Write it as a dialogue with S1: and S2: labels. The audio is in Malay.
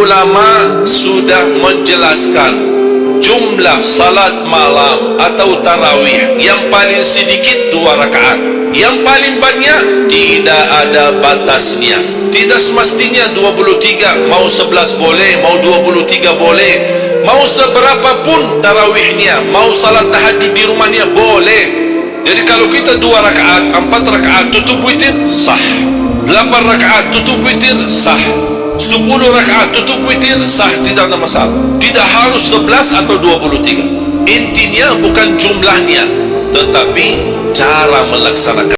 S1: ulama sudah menjelaskan jumlah salat malam atau tarawih yang paling sedikit dua rakaat. Yang paling banyak tidak ada batasnya. Tidak semestinya 23 mau 11 boleh mau 23 boleh. Mau seberapa pun tarawihnya mau salat tahajud di rumahnya boleh. Jadi kalau kita dua rakaat empat rakaat tutup witir sah. Delapan rakaat tutup witir sah sepuluh rakaat tutup witir sah tidak ada masalah. Tidak harus 11 atau 23 intinya bukan jumlahnya tetapi cara melaksanakan